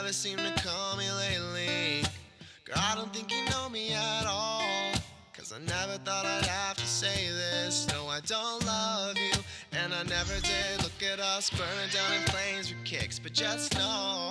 never seem to call me lately. Girl, I don't think you know me at all. Cause I never thought I'd have to say this. No, I don't love you, and I never did. Look at us burning down in flames with kicks, but just know.